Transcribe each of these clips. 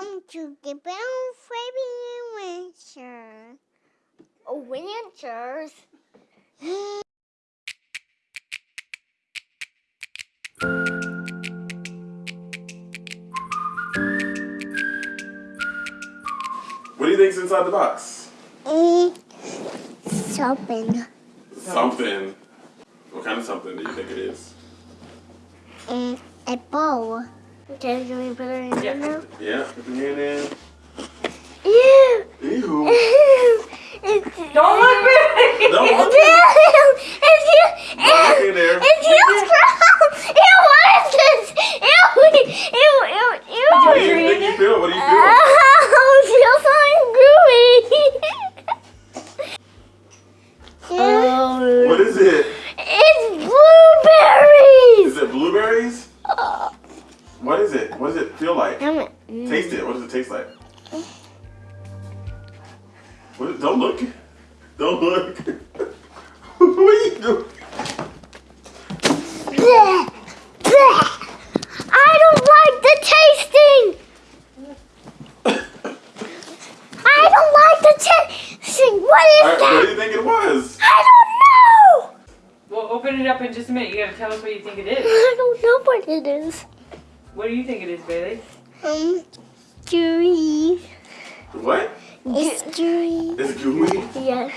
Welcome to the Bell Fairy Adventure. Adventures. What do you think's inside the box? Mm, something. Something. What kind of something do you think it is? Mm, a bowl. Okay, can we put it in Yeah. now? Yeah, put your hand in. Ew. Ew. it's, Don't look back. Don't look. It's you. Don't look in there. It's you, Sprout. Ew, what is this? Ew, ew, ew, ew. What do you think you feel? What do you feel? Oh, it feel like? Damn it. Taste it. What does it taste like? What, don't look. Don't look. what are you doing? Bleh, bleh. I don't like the tasting. I don't like the tasting. What is All right, what do you think it was? I don't know. We'll open it up in just a minute. You gotta tell us what you think it is. I don't know what it is. What do you think it is, Bailey? Um, gooey. What? It's gooey. It's gooey. Yeah.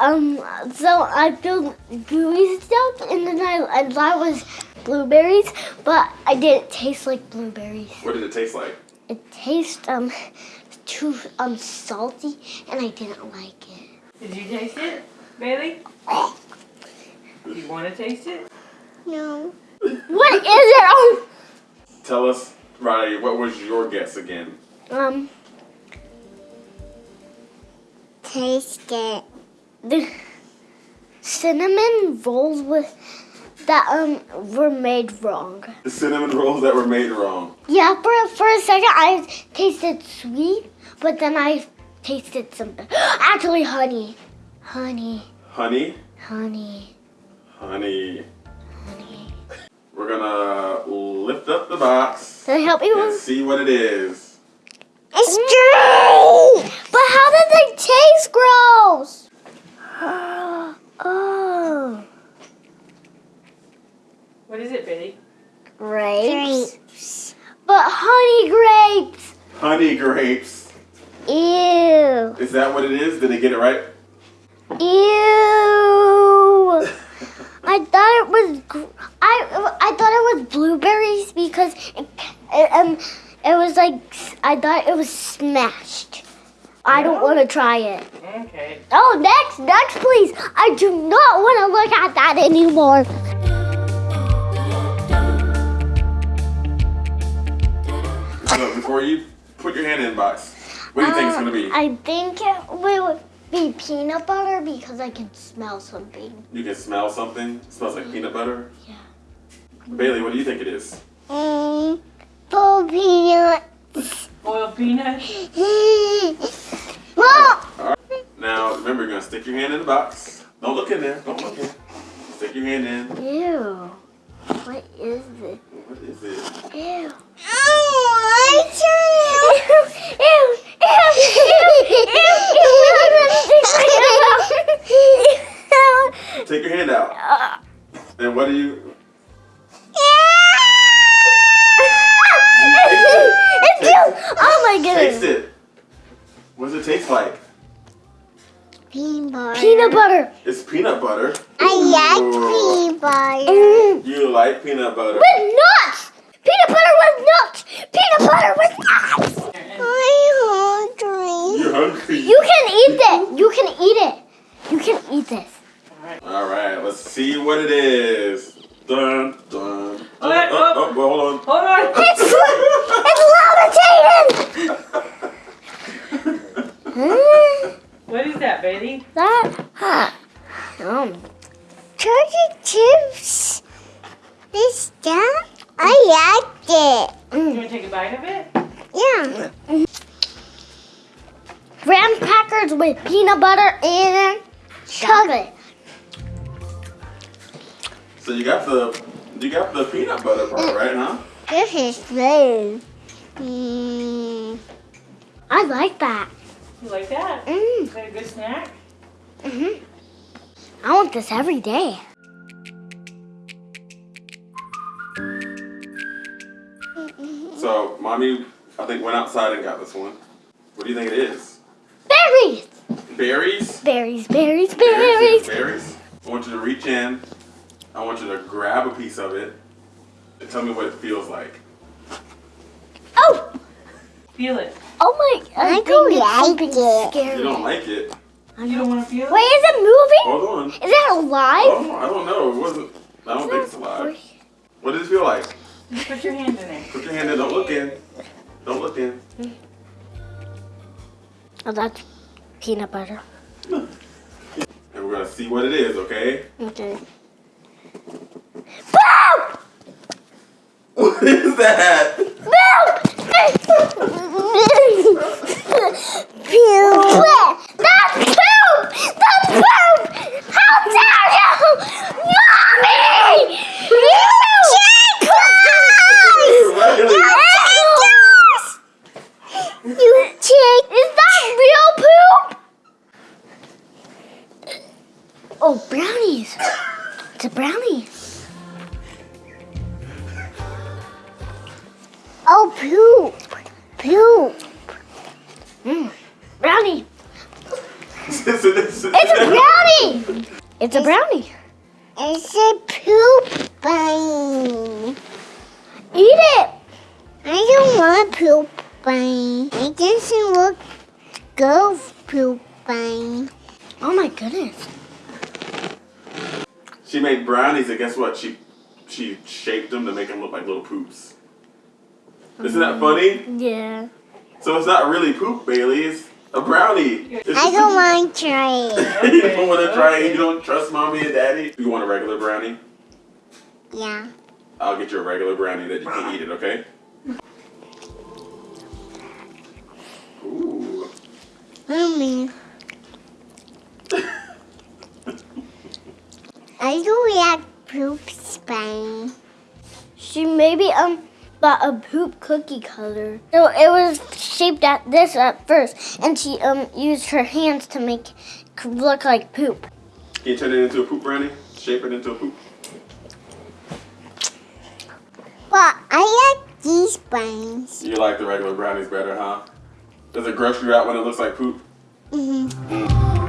Um. So I feel gooey stuff, and then I I thought it was blueberries, but I didn't taste like blueberries. What did it taste like? It tastes um too um salty, and I didn't like it. Did you taste it, Bailey? Do you want to taste it? No. What is it? Tell us, Riley, what was your guess again? Um. Taste it. the cinnamon rolls with that um were made wrong. The cinnamon rolls that were made wrong. Yeah, for for a second I tasted sweet, but then I tasted something. Actually, honey, Honey, honey, honey. honey. We're gonna lift up the box Can I help you? and see what it is. It's gooey. But how did they taste gross? oh, What is it, Bailey? grapes. But honey grapes. Honey grapes. Ew. Is that what it is? Did they get it right? Ew. I thought it was I I thought it was blueberries because it, it um it was like I thought it was smashed. I don't want to try it. Okay. Oh, next, next, please. I do not want to look at that anymore. So before you put your hand in the box, what do you think it's gonna be? Uh, I think it will be peanut butter because I can smell something. You can smell something. It smells like peanut butter. Yeah. Bailey, what do you think it is? Mm, full peanut. Boiled peanut. Mom. Now remember, you're gonna stick your hand in the box. Don't look in there. Don't look in. Stick your hand in. Ew. What is it? What is it? Ew. Taste it. What does it taste like? Peanut butter. Peanut butter. It's peanut butter. I like peanut butter. Mm. You like peanut butter. With nuts. Peanut butter with nuts. Peanut butter with nuts. I'm hungry. You're hungry. You can eat it. You can eat it. You can eat this. All right, let's see what it is. Dun dun. dun. All right, oh, oh. oh, hold on. Hold on. It's levitating. What is that, Bailey? that. Um. Chocolate chips. This that? I liked it. You want to take a bite of it? Yeah. Graham crackers with peanut butter and chocolate. So you got the you got the peanut butter part, right? Huh? This is blue. Mm. I like that. You like that? Mm. Is that a good snack? hmm I want this every day. So, mommy, I think went outside and got this one. What do you think it is? Berries! Berries? Berries, berries, Berries. berries. Berries. I want you to reach in. I want you to grab a piece of it and tell me what it feels like. Oh! Feel it. Oh my, I, I think don't it's like something it. scary. You don't like it. You don't want to feel it? Wait, is it moving? Hold on. Is that alive? Oh, I don't know. It wasn't. I don't think it's alive. What does it feel like? Just put your hand in there. Put your hand in. Don't look in. Don't look in. Oh, that's peanut butter. And we're gonna see what it is, okay? Okay. What is that? Poop! Poop! Mm. Brownie! It's a- It's brownie! It's a brownie. It's a poop bunny. Eat it! I don't want poop bunny. It doesn't look good poop bunny. Oh my goodness. She made brownies, and guess what? She she shaped them to make them look like little poops. Isn't that funny? Yeah. So it's not really poop, Bailey. It's a brownie. It's I don't want to try it. you don't want to try it. You don't trust mommy and daddy. You want a regular brownie? Yeah. I'll get you a regular brownie that you can eat it. Okay? Ooh. Mommy. I do like poop bunny. She maybe um bought a poop cookie color. So it was shaped at this at first, and she um used her hands to make it look like poop. Can you turn it into a poop brownie? Shape it into a poop. But I like these brownies. You like the regular brownies better, huh? Does it gross you out when it looks like poop? hmm